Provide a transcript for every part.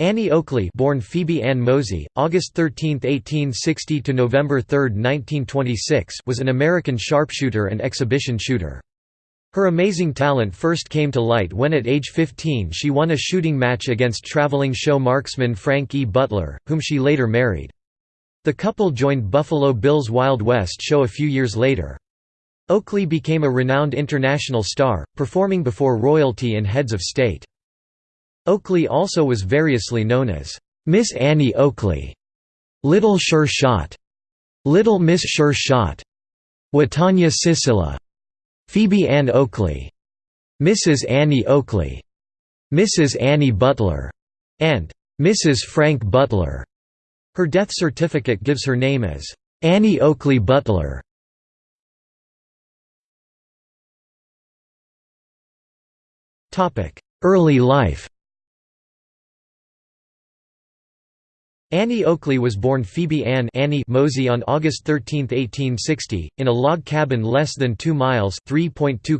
Annie Oakley born Phoebe Ann Mosey, August 13, 1860 to November 3, 1926 was an American sharpshooter and exhibition shooter. Her amazing talent first came to light when at age 15 she won a shooting match against traveling show marksman Frank E. Butler, whom she later married. The couple joined Buffalo Bill's Wild West show a few years later. Oakley became a renowned international star, performing before royalty and heads of state. Oakley also was variously known as Miss Annie Oakley, Little Sure Shot, Little Miss Sure Shot, Watanya Sisila, Phoebe Ann Oakley, Mrs. Annie Oakley, Mrs. Annie Butler, and Mrs. Frank Butler. Her death certificate gives her name as Annie Oakley Butler. Early life Annie Oakley was born Phoebe Ann Annie Mosey on August 13, 1860, in a log cabin less than 2 miles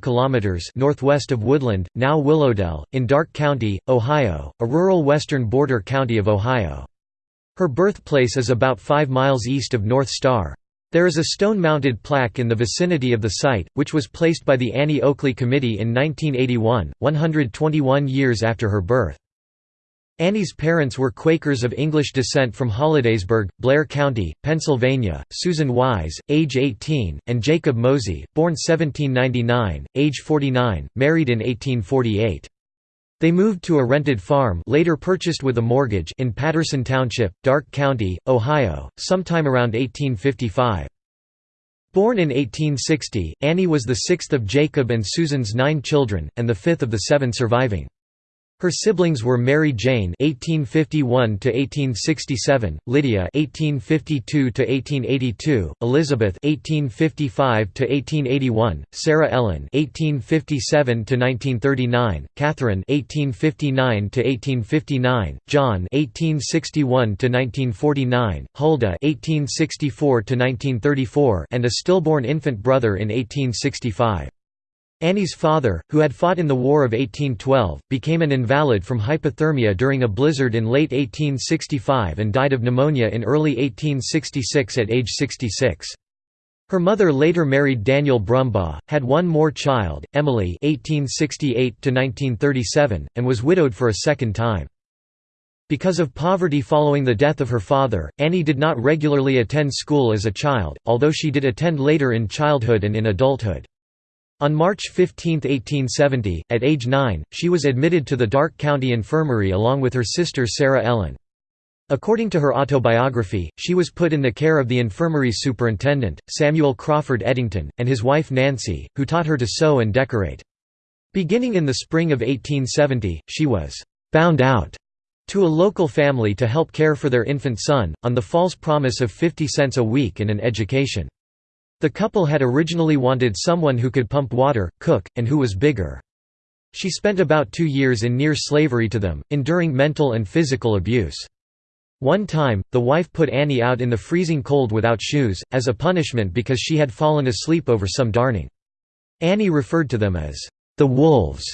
kilometers northwest of Woodland, now Willowdell, in Darke County, Ohio, a rural western border county of Ohio. Her birthplace is about 5 miles east of North Star. There is a stone-mounted plaque in the vicinity of the site, which was placed by the Annie Oakley Committee in 1981, 121 years after her birth. Annie's parents were Quakers of English descent from Hollidaysburg, Blair County, Pennsylvania, Susan Wise, age 18, and Jacob Mosey, born 1799, age 49, married in 1848. They moved to a rented farm later purchased with a mortgage in Patterson Township, Darke County, Ohio, sometime around 1855. Born in 1860, Annie was the sixth of Jacob and Susan's nine children, and the fifth of the seven surviving. Her siblings were Mary Jane (1851–1867), Lydia (1852–1882), Elizabeth (1855–1881), Sarah Ellen (1857–1939), Catherine (1859–1859), John (1861–1949), Huldah (1864–1934), and a stillborn infant brother in 1865. Annie's father, who had fought in the War of 1812, became an invalid from hypothermia during a blizzard in late 1865 and died of pneumonia in early 1866 at age 66. Her mother later married Daniel Brumbaugh, had one more child, Emily (1868–1937), and was widowed for a second time. Because of poverty following the death of her father, Annie did not regularly attend school as a child, although she did attend later in childhood and in adulthood. On March 15, 1870, at age 9, she was admitted to the Darke County Infirmary along with her sister Sarah Ellen. According to her autobiography, she was put in the care of the infirmary's superintendent, Samuel Crawford Eddington, and his wife Nancy, who taught her to sew and decorate. Beginning in the spring of 1870, she was «bound out» to a local family to help care for their infant son, on the false promise of 50 cents a week and an education. The couple had originally wanted someone who could pump water, cook, and who was bigger. She spent about two years in near slavery to them, enduring mental and physical abuse. One time, the wife put Annie out in the freezing cold without shoes, as a punishment because she had fallen asleep over some darning. Annie referred to them as, "...the wolves."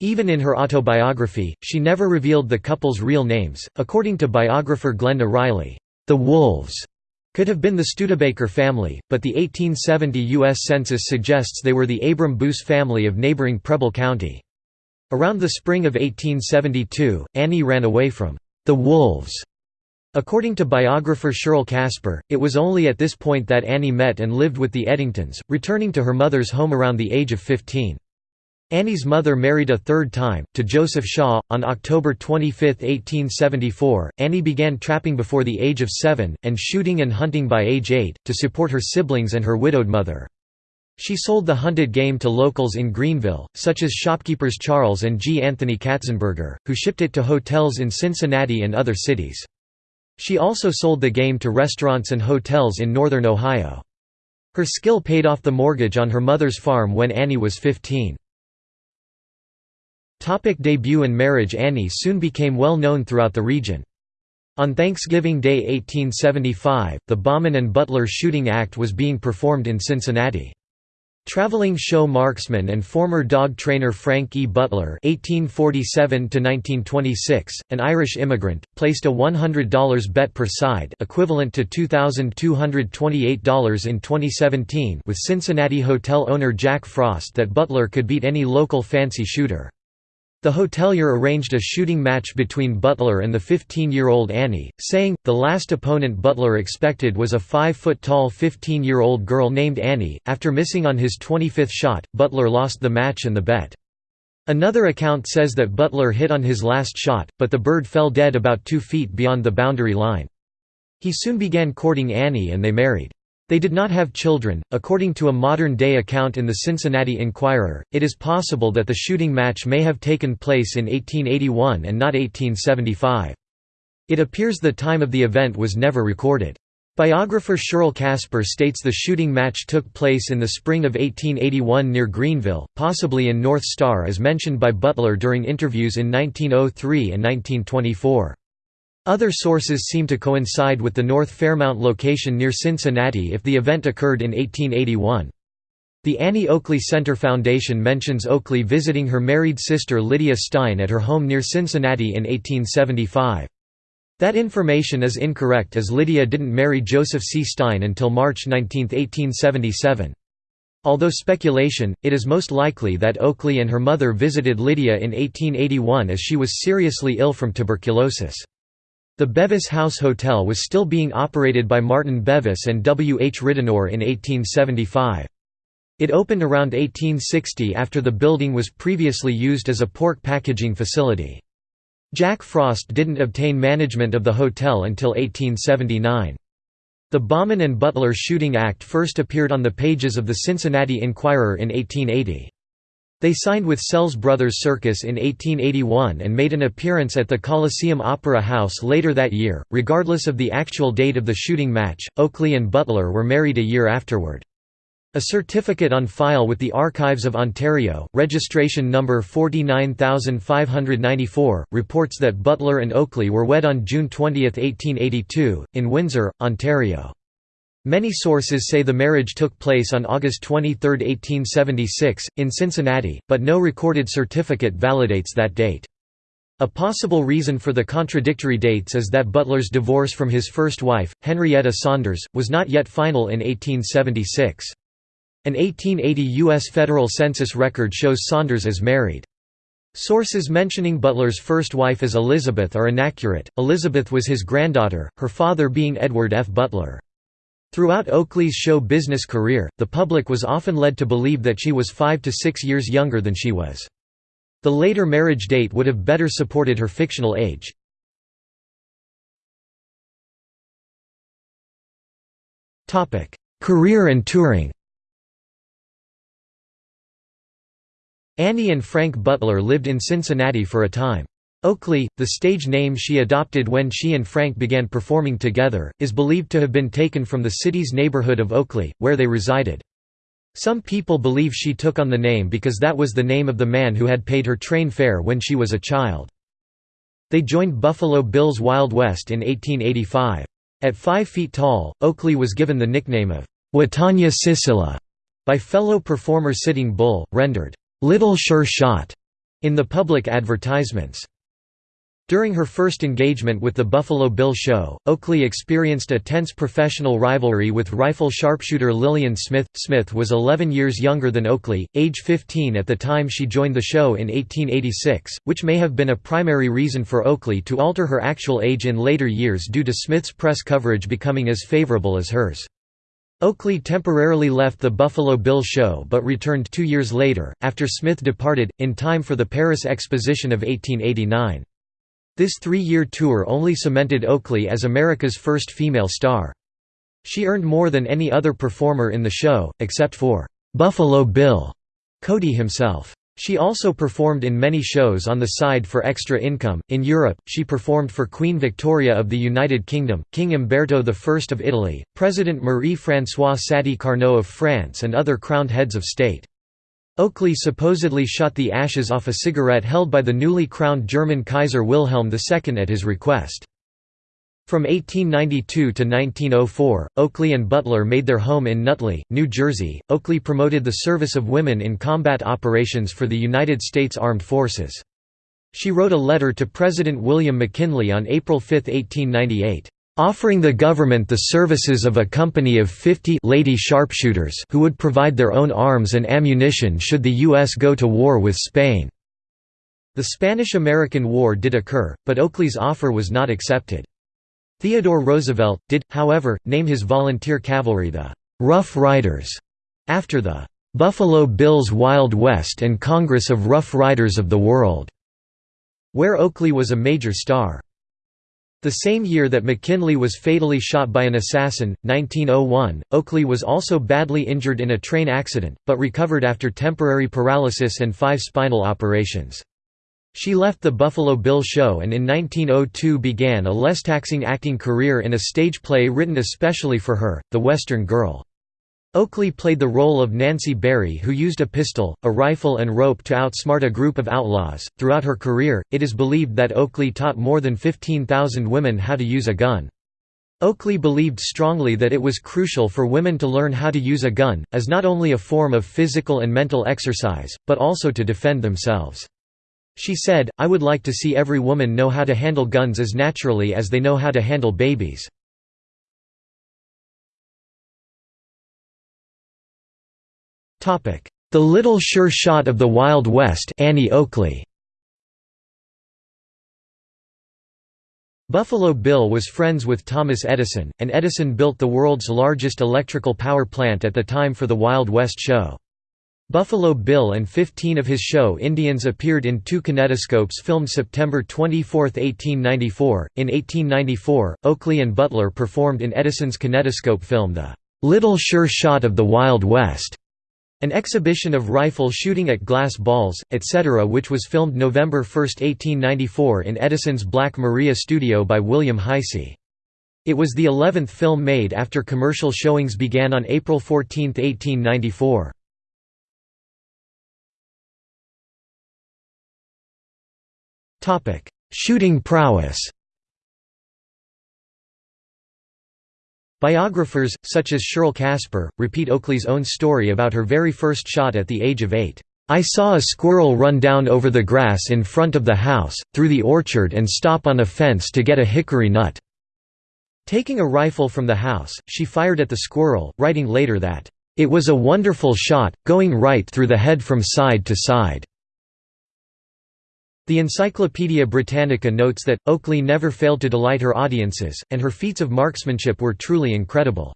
Even in her autobiography, she never revealed the couple's real names. According to biographer Glenda Riley, "...the wolves." Could have been the Studebaker family, but the 1870 U.S. Census suggests they were the Abram Boos family of neighboring Preble County. Around the spring of 1872, Annie ran away from the wolves. According to biographer Shirl Kasper, it was only at this point that Annie met and lived with the Eddingtons, returning to her mother's home around the age of 15. Annie's mother married a third time, to Joseph Shaw. On October 25, 1874, Annie began trapping before the age of seven, and shooting and hunting by age eight, to support her siblings and her widowed mother. She sold the hunted game to locals in Greenville, such as shopkeepers Charles and G. Anthony Katzenberger, who shipped it to hotels in Cincinnati and other cities. She also sold the game to restaurants and hotels in northern Ohio. Her skill paid off the mortgage on her mother's farm when Annie was 15. Topic debut and marriage Annie soon became well known throughout the region. On Thanksgiving Day 1875, the Baughman and Butler Shooting Act was being performed in Cincinnati. Traveling show marksman and former dog trainer Frank E. Butler (1847–1926), an Irish immigrant, placed a $100 bet per side, equivalent to $2,228 in 2017, with Cincinnati hotel owner Jack Frost that Butler could beat any local fancy shooter. The hotelier arranged a shooting match between Butler and the 15-year-old Annie, saying, the last opponent Butler expected was a 5-foot-tall 15-year-old girl named Annie. After missing on his 25th shot, Butler lost the match and the bet. Another account says that Butler hit on his last shot, but the bird fell dead about two feet beyond the boundary line. He soon began courting Annie and they married. They did not have children. According to a modern day account in the Cincinnati Enquirer, it is possible that the shooting match may have taken place in 1881 and not 1875. It appears the time of the event was never recorded. Biographer Shirl Kasper states the shooting match took place in the spring of 1881 near Greenville, possibly in North Star as mentioned by Butler during interviews in 1903 and 1924. Other sources seem to coincide with the North Fairmount location near Cincinnati if the event occurred in 1881. The Annie Oakley Center Foundation mentions Oakley visiting her married sister Lydia Stein at her home near Cincinnati in 1875. That information is incorrect as Lydia didn't marry Joseph C. Stein until March 19, 1877. Although speculation, it is most likely that Oakley and her mother visited Lydia in 1881 as she was seriously ill from tuberculosis. The Bevis House Hotel was still being operated by Martin Bevis and W. H. Ridenour in 1875. It opened around 1860 after the building was previously used as a pork packaging facility. Jack Frost didn't obtain management of the hotel until 1879. The Baughman and Butler Shooting Act first appeared on the pages of the Cincinnati Enquirer in 1880. They signed with Sells Brothers Circus in 1881 and made an appearance at the Coliseum Opera House later that year. Regardless of the actual date of the shooting match, Oakley and Butler were married a year afterward. A certificate on file with the Archives of Ontario, registration number 49594, reports that Butler and Oakley were wed on June 20, 1882, in Windsor, Ontario. Many sources say the marriage took place on August 23, 1876, in Cincinnati, but no recorded certificate validates that date. A possible reason for the contradictory dates is that Butler's divorce from his first wife, Henrietta Saunders, was not yet final in 1876. An 1880 U.S. federal census record shows Saunders as married. Sources mentioning Butler's first wife as Elizabeth are inaccurate. Elizabeth was his granddaughter, her father being Edward F. Butler. Throughout Oakley's show business career, the public was often led to believe that she was five to six years younger than she was. The later marriage date would have better supported her fictional age. Career and touring Annie and Frank Butler lived in Cincinnati for a time. Oakley, the stage name she adopted when she and Frank began performing together, is believed to have been taken from the city's neighborhood of Oakley, where they resided. Some people believe she took on the name because that was the name of the man who had paid her train fare when she was a child. They joined Buffalo Bill's Wild West in 1885. At 5 feet tall, Oakley was given the nickname of Watanya Sisilla by fellow performer Sitting Bull, rendered, Little Sure Shot, in the public advertisements. During her first engagement with the Buffalo Bill Show, Oakley experienced a tense professional rivalry with rifle sharpshooter Lillian Smith. Smith was 11 years younger than Oakley, age 15 at the time she joined the show in 1886, which may have been a primary reason for Oakley to alter her actual age in later years due to Smith's press coverage becoming as favorable as hers. Oakley temporarily left the Buffalo Bill show but returned two years later, after Smith departed, in time for the Paris Exposition of 1889. This three-year tour only cemented Oakley as America's first female star. She earned more than any other performer in the show, except for "'Buffalo Bill' Cody himself. She also performed in many shows on the side for extra income. In Europe, she performed for Queen Victoria of the United Kingdom, King Umberto I of Italy, President Marie-François Sadi Carnot of France and other crowned heads of state. Oakley supposedly shot the ashes off a cigarette held by the newly crowned German Kaiser Wilhelm II at his request. From 1892 to 1904, Oakley and Butler made their home in Nutley, New Jersey. Oakley promoted the service of women in combat operations for the United States Armed Forces. She wrote a letter to President William McKinley on April 5, 1898, offering the government the services of a company of 50 lady sharpshooters who would provide their own arms and ammunition should the U.S. go to war with Spain. The Spanish–American War did occur, but Oakley's offer was not accepted. Theodore Roosevelt, did, however, name his volunteer cavalry the «Rough Riders» after the «Buffalo Bills Wild West and Congress of Rough Riders of the World», where Oakley was a major star. The same year that McKinley was fatally shot by an assassin, 1901, Oakley was also badly injured in a train accident, but recovered after temporary paralysis and five spinal operations. She left the Buffalo Bill Show and in 1902 began a less taxing acting career in a stage play written especially for her, The Western Girl. Oakley played the role of Nancy Berry, who used a pistol, a rifle, and rope to outsmart a group of outlaws. Throughout her career, it is believed that Oakley taught more than 15,000 women how to use a gun. Oakley believed strongly that it was crucial for women to learn how to use a gun, as not only a form of physical and mental exercise, but also to defend themselves. She said, I would like to see every woman know how to handle guns as naturally as they know how to handle babies. The Little Sure Shot of the Wild West Annie Oakley. Buffalo Bill was friends with Thomas Edison, and Edison built the world's largest electrical power plant at the time for the Wild West show. Buffalo Bill and 15 of his show Indians appeared in two kinetoscopes filmed September 24, 1894. In 1894, Oakley and Butler performed in Edison's kinetoscope film The Little Sure Shot of the Wild West, an exhibition of rifle shooting at glass balls, etc., which was filmed November 1, 1894 in Edison's Black Maria studio by William Heise. It was the eleventh film made after commercial showings began on April 14, 1894. Topic: Shooting prowess. Biographers, such as Shirl Kasper, repeat Oakley's own story about her very first shot at the age of eight. I saw a squirrel run down over the grass in front of the house, through the orchard and stop on a fence to get a hickory nut." Taking a rifle from the house, she fired at the squirrel, writing later that, "...it was a wonderful shot, going right through the head from side to side." The Encyclopaedia Britannica notes that, Oakley never failed to delight her audiences, and her feats of marksmanship were truly incredible.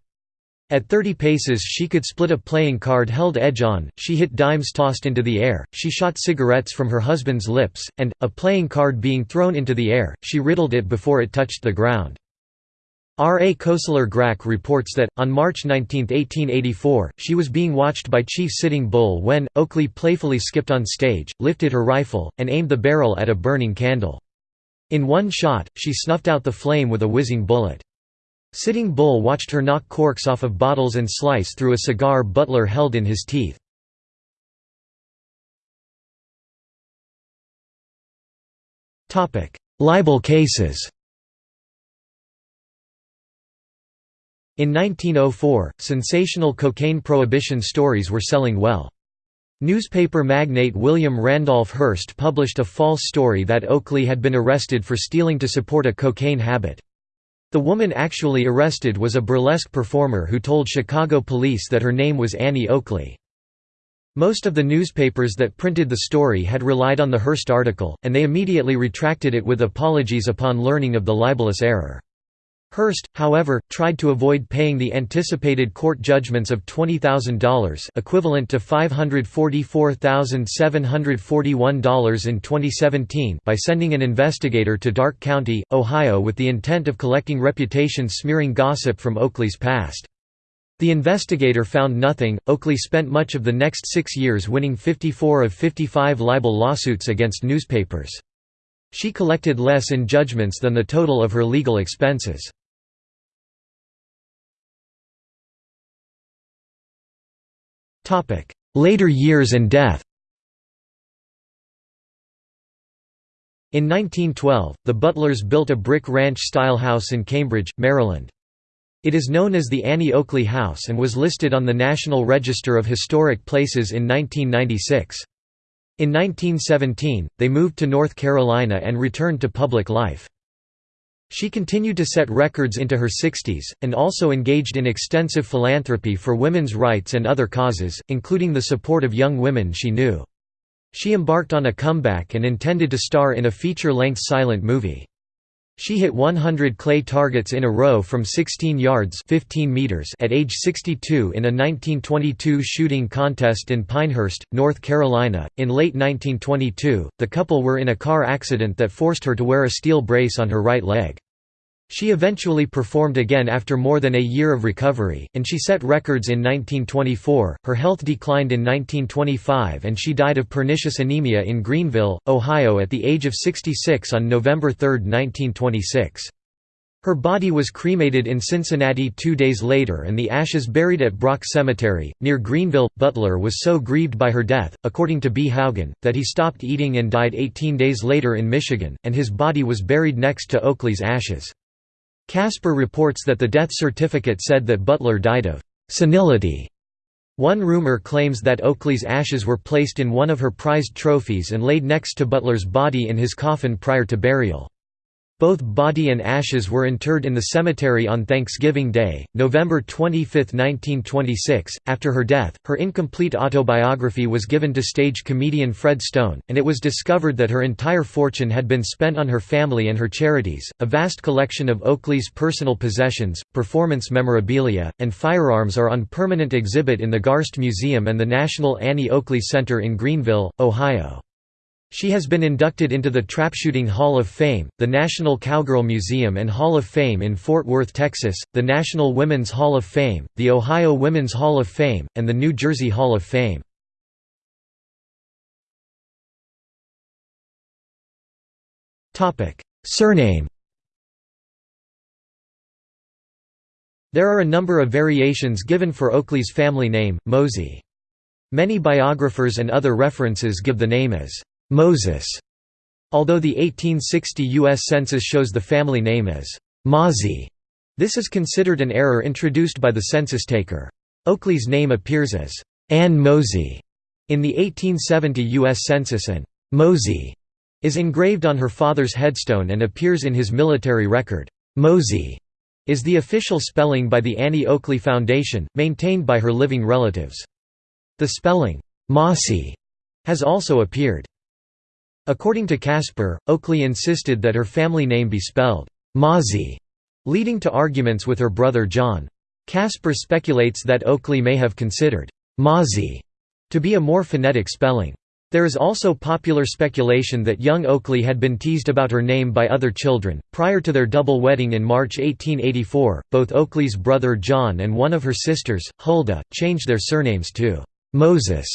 At 30 paces she could split a playing card held edge-on, she hit dimes tossed into the air, she shot cigarettes from her husband's lips, and, a playing card being thrown into the air, she riddled it before it touched the ground. R. A. Koestler Grack reports that, on March 19, 1884, she was being watched by Chief Sitting Bull when, Oakley playfully skipped on stage, lifted her rifle, and aimed the barrel at a burning candle. In one shot, she snuffed out the flame with a whizzing bullet. Sitting Bull watched her knock corks off of bottles and slice through a cigar Butler held in his teeth. Libel cases In 1904, sensational cocaine prohibition stories were selling well. Newspaper magnate William Randolph Hearst published a false story that Oakley had been arrested for stealing to support a cocaine habit. The woman actually arrested was a burlesque performer who told Chicago police that her name was Annie Oakley. Most of the newspapers that printed the story had relied on the Hearst article, and they immediately retracted it with apologies upon learning of the libelous error. Hearst, however, tried to avoid paying the anticipated court judgments of $20,000 equivalent to $544,741 in 2017 by sending an investigator to Darke County, Ohio with the intent of collecting reputation-smearing gossip from Oakley's past. The investigator found nothing. Oakley spent much of the next six years winning 54 of 55 libel lawsuits against newspapers. She collected less in judgments than the total of her legal expenses. Later years and death In 1912, the Butlers built a brick ranch-style house in Cambridge, Maryland. It is known as the Annie Oakley House and was listed on the National Register of Historic Places in 1996. In 1917, they moved to North Carolina and returned to public life. She continued to set records into her 60s, and also engaged in extensive philanthropy for women's rights and other causes, including the support of young women she knew. She embarked on a comeback and intended to star in a feature-length silent movie. She hit 100 clay targets in a row from 16 yards 15 meters at age 62 in a 1922 shooting contest in Pinehurst, North Carolina. In late 1922, the couple were in a car accident that forced her to wear a steel brace on her right leg. She eventually performed again after more than a year of recovery, and she set records in 1924. Her health declined in 1925 and she died of pernicious anemia in Greenville, Ohio at the age of 66 on November 3, 1926. Her body was cremated in Cincinnati two days later and the ashes buried at Brock Cemetery, near Greenville. Butler was so grieved by her death, according to B. Haugen, that he stopped eating and died 18 days later in Michigan, and his body was buried next to Oakley's ashes. Kasper reports that the death certificate said that Butler died of senility. One rumor claims that Oakley's ashes were placed in one of her prized trophies and laid next to Butler's body in his coffin prior to burial. Both body and ashes were interred in the cemetery on Thanksgiving Day, November 25, 1926. After her death, her incomplete autobiography was given to stage comedian Fred Stone, and it was discovered that her entire fortune had been spent on her family and her charities. A vast collection of Oakley's personal possessions, performance memorabilia, and firearms are on permanent exhibit in the Garst Museum and the National Annie Oakley Center in Greenville, Ohio. She has been inducted into the Trapshooting Hall of Fame, the National Cowgirl Museum and Hall of Fame in Fort Worth, Texas, the National Women's Hall of Fame, the Ohio Women's Hall of Fame, and the New Jersey Hall of Fame. Surname There are a number of variations given for Oakley's family name, Mosey. Many biographers and other references give the name as Moses, although the 1860 U.S. Census shows the family name as Mozzie. This is considered an error introduced by the census taker. Oakley's name appears as Ann Mosey in the 1870 U.S. Census and Mosey is engraved on her father's headstone and appears in his military record. Mosey is the official spelling by the Annie Oakley Foundation, maintained by her living relatives. The spelling, Mossy, has also appeared. According to Kasper, Oakley insisted that her family name be spelled Mozzie, leading to arguments with her brother John. Kasper speculates that Oakley may have considered Mozzie to be a more phonetic spelling. There is also popular speculation that young Oakley had been teased about her name by other children. Prior to their double wedding in March 1884, both Oakley's brother John and one of her sisters, Huldah, changed their surnames to Moses.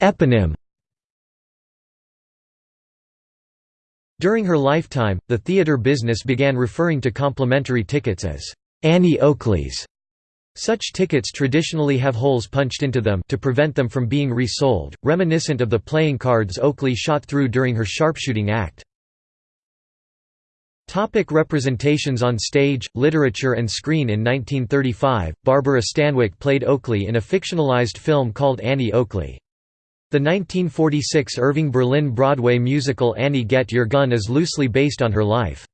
Eponym During her lifetime, the theater business began referring to complimentary tickets as Annie Oakleys. Such tickets traditionally have holes punched into them to prevent them from being resold, reminiscent of the playing cards Oakley shot through during her sharpshooting act. Topic representations on stage, literature and screen In 1935, Barbara Stanwyck played Oakley in a fictionalized film called Annie Oakley. The 1946 Irving Berlin Broadway musical Annie Get Your Gun is loosely based on her life.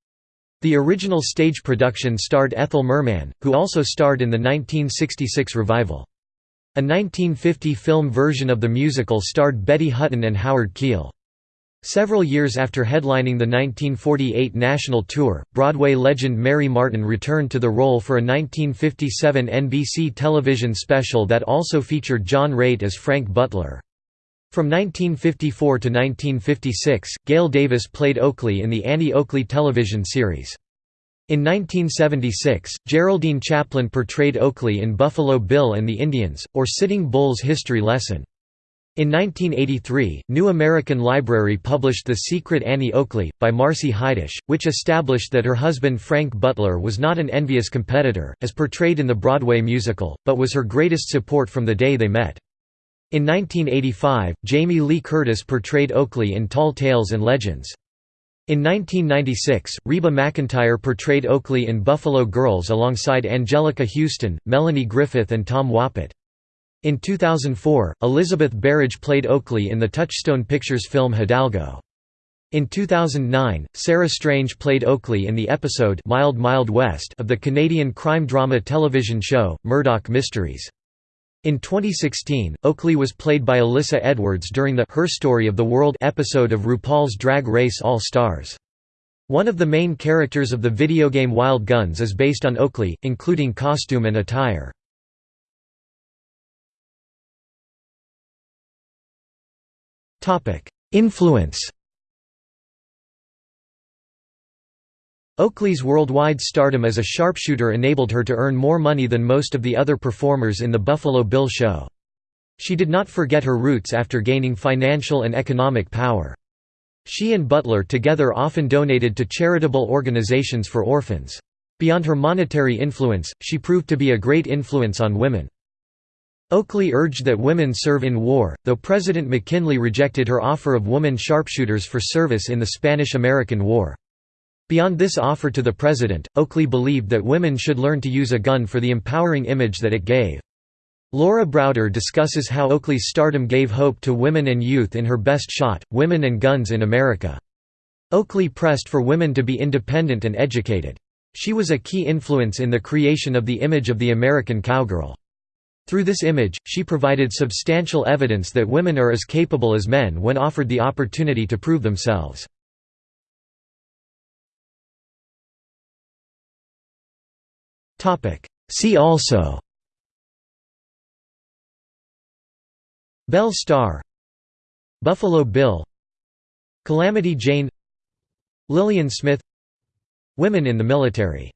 The original stage production starred Ethel Merman, who also starred in the 1966 revival. A 1950 film version of the musical starred Betty Hutton and Howard Keel. Several years after headlining the 1948 national tour, Broadway legend Mary Martin returned to the role for a 1957 NBC television special that also featured John Raitt as Frank Butler. From 1954 to 1956, Gail Davis played Oakley in the Annie Oakley television series. In 1976, Geraldine Chaplin portrayed Oakley in Buffalo Bill and the Indians, or Sitting Bull's history lesson. In 1983, New American Library published The Secret Annie Oakley, by Marcy Heidish, which established that her husband Frank Butler was not an envious competitor, as portrayed in the Broadway musical, but was her greatest support from the day they met. In 1985, Jamie Lee Curtis portrayed Oakley in Tall Tales and Legends. In 1996, Reba McEntire portrayed Oakley in Buffalo Girls alongside Anjelica Huston, Melanie Griffith and Tom Wopat. In 2004, Elizabeth Berridge played Oakley in the Touchstone Pictures film Hidalgo. In 2009, Sarah Strange played Oakley in the episode Mild Mild West of the Canadian crime drama television show, Murdoch Mysteries. In 2016, Oakley was played by Alyssa Edwards during the Her Story of the World episode of RuPaul's Drag Race All Stars. One of the main characters of the video game Wild Guns is based on Oakley, including costume and attire. Influence Oakley's worldwide stardom as a sharpshooter enabled her to earn more money than most of the other performers in the Buffalo Bill show. She did not forget her roots after gaining financial and economic power. She and Butler together often donated to charitable organizations for orphans. Beyond her monetary influence, she proved to be a great influence on women. Oakley urged that women serve in war, though President McKinley rejected her offer of woman sharpshooters for service in the Spanish–American War. Beyond this offer to the president, Oakley believed that women should learn to use a gun for the empowering image that it gave. Laura Browder discusses how Oakley's stardom gave hope to women and youth in her best shot, Women and Guns in America. Oakley pressed for women to be independent and educated. She was a key influence in the creation of the image of the American cowgirl. Through this image, she provided substantial evidence that women are as capable as men when offered the opportunity to prove themselves. See also Belle Starr Buffalo Bill Calamity Jane Lillian Smith Women in the military